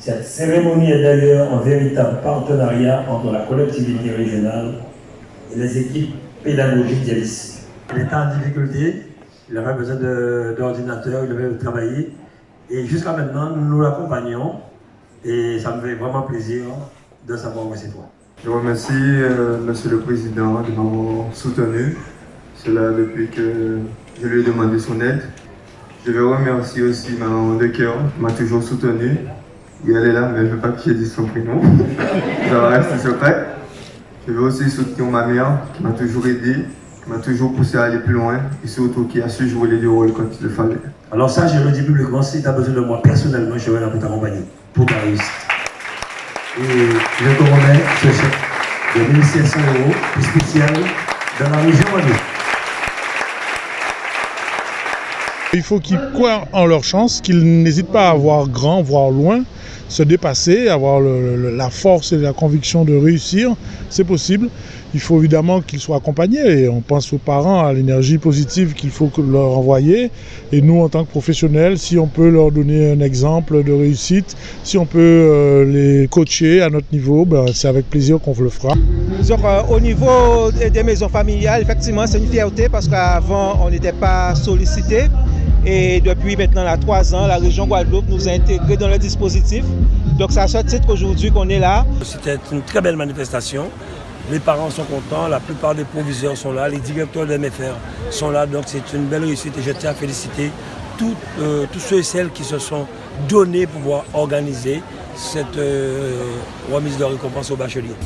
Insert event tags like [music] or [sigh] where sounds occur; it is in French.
Cette cérémonie est d'ailleurs un véritable partenariat entre la collectivité régionale et les équipes pédagogiques des lycées. Il était en difficulté, il avait besoin d'ordinateur, il avait travailler. Et jusqu'à maintenant, nous l'accompagnons et ça me fait vraiment plaisir de savoir où c'est toi. Je remercie euh, Monsieur le Président de m'avoir soutenu, cela depuis que je lui ai demandé son aide. Je veux remercier aussi ma maman de cœur qui m'a toujours soutenu. Oui, elle est là, mais je ne veux pas que je dise son prénom. [laughs] ça va rester secret. Je veux aussi soutenir ma mère qui m'a toujours aidé, qui m'a toujours poussé à aller plus loin et surtout qui a su jouer les deux rôles quand il le fallait. Alors ça, je le dis publiquement, si tu as besoin de moi personnellement, je vais là pour t'accompagner, pour ta réussite. Et je te remets ce chèque de 1500 euros spécial dans la région. Il faut qu'ils croient en leur chance, qu'ils n'hésitent pas à voir grand, voir loin, se dépasser, avoir la force et la conviction de réussir. C'est possible. Il faut évidemment qu'ils soient accompagnés. Et on pense aux parents, à l'énergie positive qu'il faut leur envoyer. Et nous, en tant que professionnels, si on peut leur donner un exemple de réussite, si on peut euh, les coacher à notre niveau, ben, c'est avec plaisir qu'on le fera. Euh, au niveau des maisons familiales, effectivement, c'est une fierté parce qu'avant, on n'était pas sollicité. Et depuis maintenant là, trois ans, la région Guadeloupe nous a intégrés dans le dispositif. Donc c'est à ce titre qu'aujourd'hui qu'on est là. C'était une très belle manifestation. Les parents sont contents, la plupart des proviseurs sont là, les directeurs de MFR sont là. Donc c'est une belle réussite et je tiens à féliciter euh, tous ceux et celles qui se sont donnés pour pouvoir organiser cette euh, remise de récompense aux bacheliers.